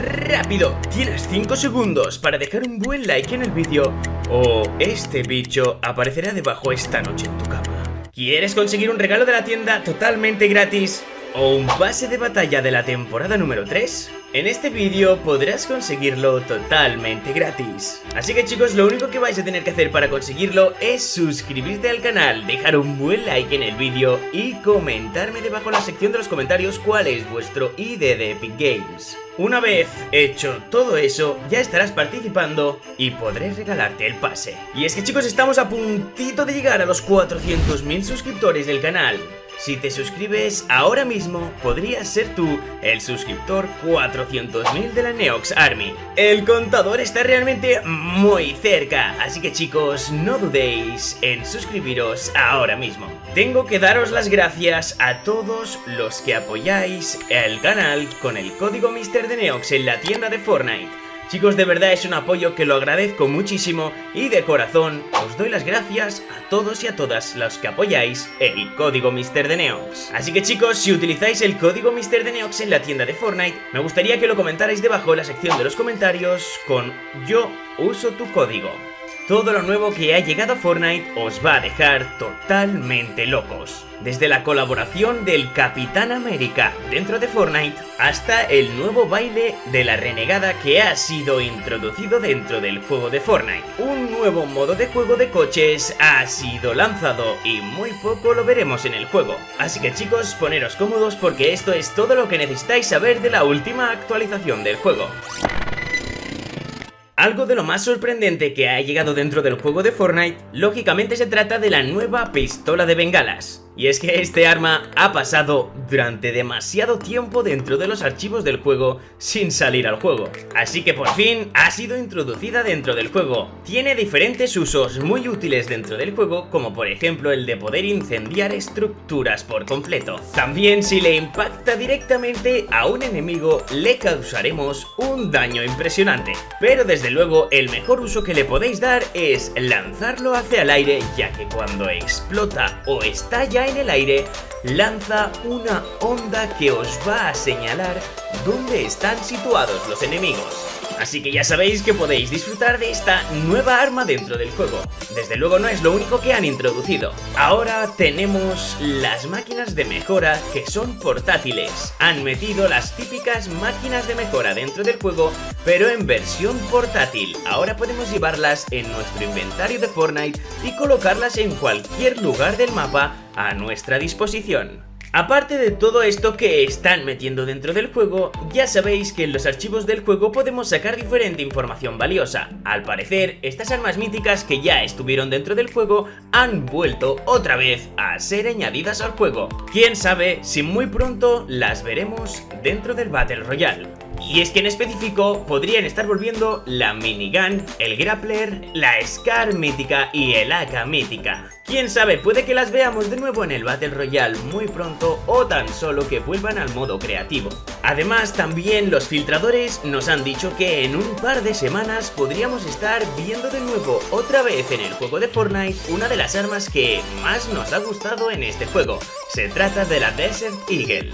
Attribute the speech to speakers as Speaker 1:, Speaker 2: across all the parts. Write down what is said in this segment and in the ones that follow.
Speaker 1: ¡Rápido! Tienes 5 segundos para dejar un buen like en el vídeo o este bicho aparecerá debajo esta noche en tu cama. ¿Quieres conseguir un regalo de la tienda totalmente gratis? ¿O un pase de batalla de la temporada número 3? En este vídeo podrás conseguirlo totalmente gratis. Así que chicos, lo único que vais a tener que hacer para conseguirlo es suscribirte al canal, dejar un buen like en el vídeo y comentarme debajo en la sección de los comentarios cuál es vuestro ID de Epic Games. Una vez hecho todo eso, ya estarás participando y podré regalarte el pase. Y es que chicos, estamos a puntito de llegar a los 400.000 suscriptores del canal. Si te suscribes ahora mismo, podrías ser tú el suscriptor 400.000 de la Neox Army. El contador está realmente muy cerca, así que chicos, no dudéis en suscribiros ahora mismo. Tengo que daros las gracias a todos los que apoyáis el canal con el código Mister de Neox en la tienda de Fortnite. Chicos, de verdad es un apoyo que lo agradezco muchísimo y de corazón os doy las gracias a todos y a todas los que apoyáis el código Mister de Neox. Así que chicos, si utilizáis el código Mister de Neox en la tienda de Fortnite, me gustaría que lo comentarais debajo en la sección de los comentarios con yo uso tu código. Todo lo nuevo que ha llegado a Fortnite os va a dejar totalmente locos. Desde la colaboración del Capitán América dentro de Fortnite hasta el nuevo baile de la renegada que ha sido introducido dentro del juego de Fortnite. Un nuevo modo de juego de coches ha sido lanzado y muy poco lo veremos en el juego. Así que chicos, poneros cómodos porque esto es todo lo que necesitáis saber de la última actualización del juego. Algo de lo más sorprendente que ha llegado dentro del juego de Fortnite, lógicamente se trata de la nueva pistola de bengalas. Y es que este arma ha pasado durante demasiado tiempo dentro de los archivos del juego sin salir al juego. Así que por fin ha sido introducida dentro del juego. Tiene diferentes usos muy útiles dentro del juego, como por ejemplo el de poder incendiar estructuras por completo. También si le impacta directamente a un enemigo le causaremos un daño impresionante. Pero desde luego el mejor uso que le podéis dar es lanzarlo hacia el aire ya que cuando explota o estalla en el aire, lanza una onda que os va a señalar dónde están situados los enemigos. Así que ya sabéis que podéis disfrutar de esta nueva arma dentro del juego. Desde luego no es lo único que han introducido. Ahora tenemos las máquinas de mejora que son portátiles. Han metido las típicas máquinas de mejora dentro del juego, pero en versión portátil. Ahora podemos llevarlas en nuestro inventario de Fortnite y colocarlas en cualquier lugar del mapa a nuestra disposición. Aparte de todo esto que están metiendo dentro del juego, ya sabéis que en los archivos del juego podemos sacar diferente información valiosa. Al parecer, estas armas míticas que ya estuvieron dentro del juego han vuelto otra vez a ser añadidas al juego. Quién sabe si muy pronto las veremos dentro del Battle Royale. Y es que en específico podrían estar volviendo la minigun, el grappler, la Scar mítica y el AK mítica. Quién sabe, puede que las veamos de nuevo en el Battle Royale muy pronto o tan solo que vuelvan al modo creativo. Además, también los filtradores nos han dicho que en un par de semanas podríamos estar viendo de nuevo otra vez en el juego de Fortnite una de las armas que más nos ha gustado en este juego. Se trata de la Desert Eagle.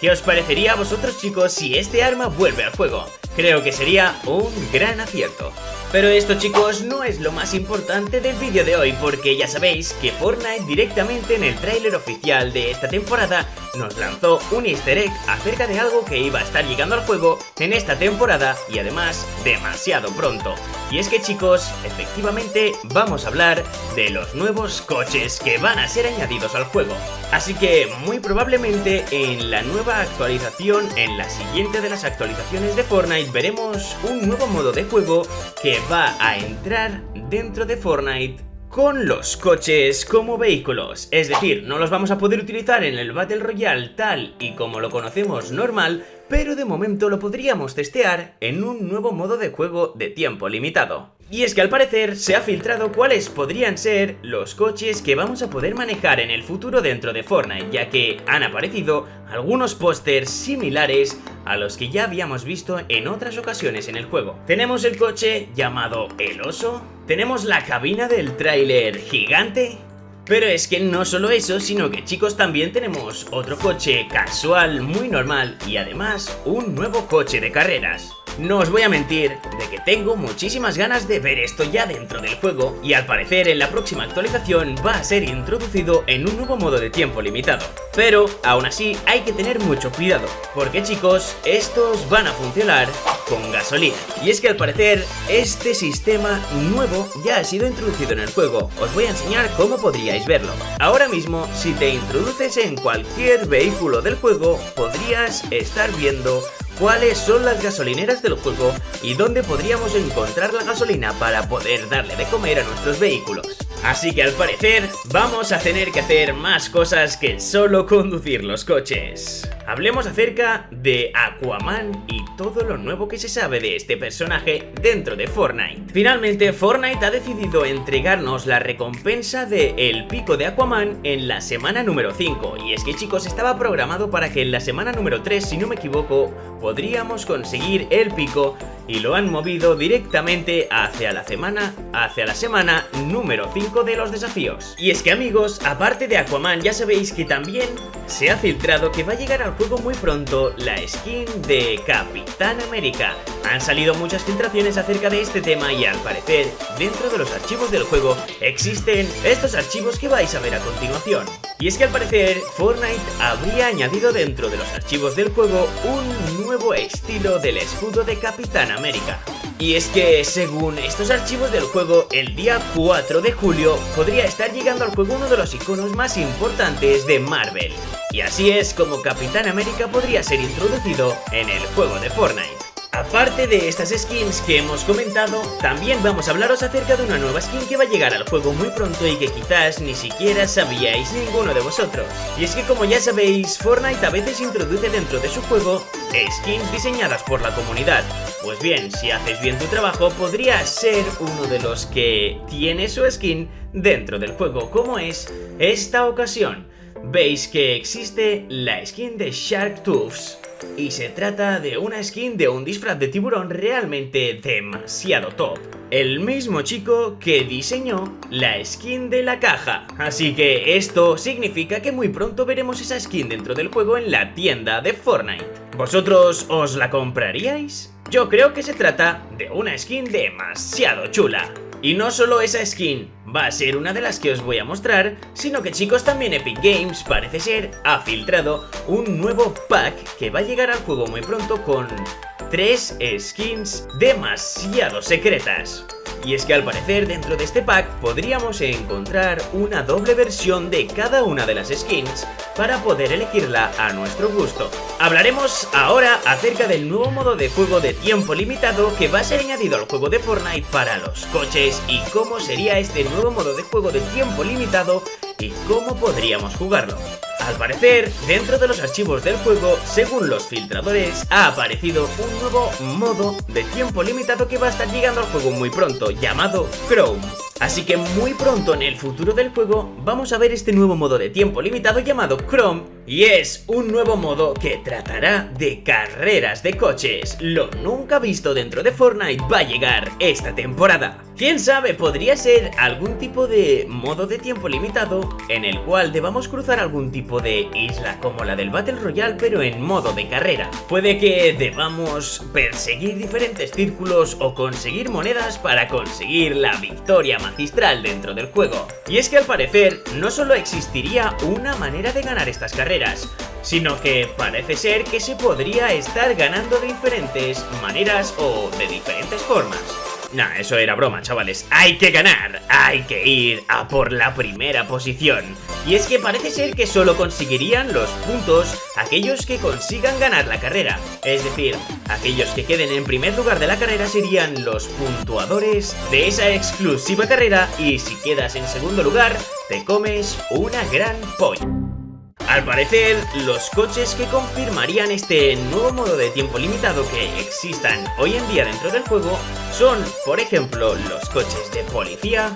Speaker 1: ¿Qué os parecería a vosotros chicos si este arma vuelve al juego? Creo que sería un gran acierto. Pero esto chicos no es lo más importante del vídeo de hoy porque ya sabéis que Fortnite directamente en el tráiler oficial de esta temporada nos lanzó un easter egg acerca de algo que iba a estar llegando al juego en esta temporada y además demasiado pronto. Y es que chicos, efectivamente vamos a hablar de los nuevos coches que van a ser añadidos al juego. Así que muy probablemente en la nueva actualización, en la siguiente de las actualizaciones de Fortnite veremos un nuevo modo de juego que va a entrar dentro de Fortnite con los coches como vehículos, es decir, no los vamos a poder utilizar en el Battle Royale tal y como lo conocemos normal, pero de momento lo podríamos testear en un nuevo modo de juego de tiempo limitado. Y es que al parecer se ha filtrado cuáles podrían ser los coches que vamos a poder manejar en el futuro dentro de Fortnite, ya que han aparecido algunos pósters similares a los que ya habíamos visto en otras ocasiones en el juego. Tenemos el coche llamado El Oso, tenemos la cabina del tráiler gigante, Pero es que no solo eso, sino que chicos también tenemos otro coche casual muy normal y además un nuevo coche de carreras. No os voy a mentir de que tengo muchísimas ganas de ver esto ya dentro del juego y al parecer en la próxima actualización va a ser introducido en un nuevo modo de tiempo limitado. Pero aún así hay que tener mucho cuidado, porque chicos, estos van a funcionar con gasolina. Y es que al parecer este sistema nuevo ya ha sido introducido en el juego, os voy a enseñar cómo podríais verlo. Ahora mismo, si te introduces en cualquier vehículo del juego, podrías estar viendo cuáles son las gasolineras del juego y dónde podríamos encontrar la gasolina para poder darle de comer a nuestros vehículos. Así que al parecer vamos a tener que hacer más cosas que solo conducir los coches. Hablemos acerca de Aquaman y todo lo nuevo que se sabe de este personaje dentro de Fortnite. Finalmente Fortnite ha decidido entregarnos la recompensa de El Pico de Aquaman en la semana número 5 y es que chicos estaba programado para que en la semana número 3 si no me equivoco podríamos conseguir el pico y lo han movido directamente hacia la semana, hacia la semana número 5 de los desafíos. Y es que amigos, aparte de Aquaman ya sabéis que también se ha filtrado que va a llegar al juego muy pronto la skin de Capitán América. Han salido muchas filtraciones acerca de este tema y al parecer dentro de los archivos del juego existen estos archivos que vais a ver a continuación. Y es que al parecer Fortnite habría añadido dentro de los archivos del juego un nuevo estilo del escudo de Capitán América. Y es que, según estos archivos del juego, el día 4 de julio podría estar llegando al juego uno de los iconos más importantes de Marvel. Y así es como Capitán América podría ser introducido en el juego de Fortnite. Aparte de estas skins que hemos comentado, también vamos a hablaros acerca de una nueva skin que va a llegar al juego muy pronto y que quizás ni siquiera sabíais ninguno de vosotros. Y es que como ya sabéis, Fortnite a veces introduce dentro de su juego skins diseñadas por la comunidad. Pues bien, si haces bien tu trabajo, podrías ser uno de los que tiene su skin dentro del juego, como es esta ocasión. Veis que existe la skin de Shark Tooths y se trata de una skin de un disfraz de tiburón realmente demasiado top. El mismo chico que diseñó la skin de la caja. Así que esto significa que muy pronto veremos esa skin dentro del juego en la tienda de Fortnite. ¿Vosotros os la compraríais? Yo creo que se trata de una skin demasiado chula. Y no solo esa skin va a ser una de las que os voy a mostrar, sino que chicos también Epic Games parece ser ha filtrado un nuevo pack que va a llegar al juego muy pronto con tres skins demasiado secretas. Y es que al parecer dentro de este pack podríamos encontrar una doble versión de cada una de las skins para poder elegirla a nuestro gusto. Hablaremos ahora acerca del nuevo modo de juego de tiempo limitado que va a ser añadido al juego de Fortnite para los coches y cómo sería este nuevo modo de juego de tiempo limitado y cómo podríamos jugarlo. Al parecer, dentro de los archivos del juego, según los filtradores, ha aparecido un nuevo modo de tiempo limitado que va a estar llegando al juego muy pronto, llamado Chrome. Así que muy pronto en el futuro del juego vamos a ver este nuevo modo de tiempo limitado llamado Chrome y es un nuevo modo que tratará de carreras de coches. Lo nunca visto dentro de Fortnite va a llegar esta temporada. Quién sabe, podría ser algún tipo de modo de tiempo limitado en el cual debamos cruzar algún tipo de isla como la del Battle Royale pero en modo de carrera. Puede que debamos perseguir diferentes círculos o conseguir monedas para conseguir la victoria magistral dentro del juego. Y es que al parecer no solo existiría una manera de ganar estas carreras, sino que parece ser que se podría estar ganando de diferentes maneras o de diferentes formas. Nah, eso era broma, chavales. Hay que ganar, hay que ir a por la primera posición. Y es que parece ser que solo conseguirían los puntos aquellos que consigan ganar la carrera. Es decir, aquellos que queden en primer lugar de la carrera serían los puntuadores de esa exclusiva carrera y si quedas en segundo lugar, te comes una gran polla. Al parecer, los coches que confirmarían este nuevo modo de tiempo limitado que existan hoy en día dentro del juego son, por ejemplo, los coches de policía,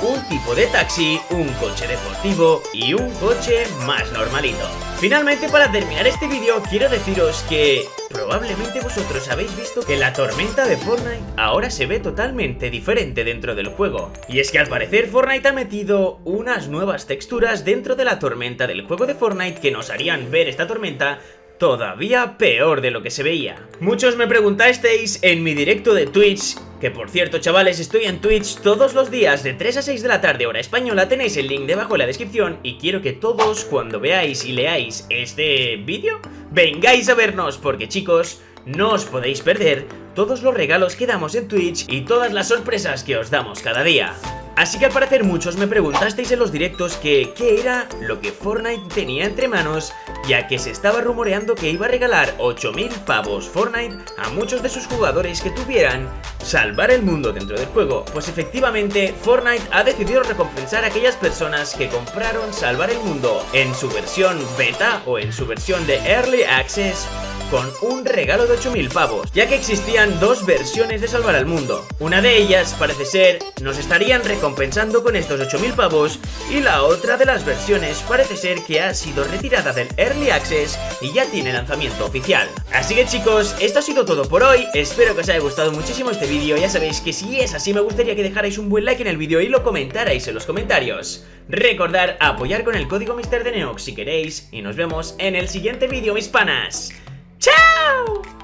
Speaker 1: un tipo de taxi, un coche deportivo y un coche más normalito. Finalmente, para terminar este vídeo, quiero deciros que probablemente vosotros habéis visto que la tormenta de Fortnite ahora se ve totalmente diferente dentro del juego. Y es que al parecer Fortnite ha metido unas nuevas texturas dentro de la tormenta del juego de Fortnite que nos harían ver esta tormenta todavía peor de lo que se veía. Muchos me preguntasteis en mi directo de Twitch, que por cierto chavales estoy en Twitch todos los días de 3 a 6 de la tarde hora española, tenéis el link debajo en la descripción y quiero que todos cuando veáis y leáis este vídeo, vengáis a vernos porque chicos, no os podéis perder todos los regalos que damos en Twitch y todas las sorpresas que os damos cada día. Así que al parecer muchos me preguntasteis en los directos que qué era lo que Fortnite tenía entre manos ya que se estaba rumoreando que iba a regalar 8000 pavos Fortnite a muchos de sus jugadores que tuvieran salvar el mundo dentro del juego. Pues efectivamente Fortnite ha decidido recompensar a aquellas personas que compraron salvar el mundo en su versión beta o en su versión de Early Access con un regalo de 8000 pavos, ya que existían dos versiones de Salvar al Mundo. Una de ellas, parece ser, nos estarían recompensando con estos 8000 pavos y la otra de las versiones parece ser que ha sido retirada del Early Access y ya tiene lanzamiento oficial. Así que chicos, esto ha sido todo por hoy, espero que os haya gustado muchísimo este vídeo, ya sabéis que si es así me gustaría que dejarais un buen like en el vídeo y lo comentarais en los comentarios. Recordar apoyar con el código Mister de Neox si queréis y nos vemos en el siguiente vídeo mis panas. Ciao!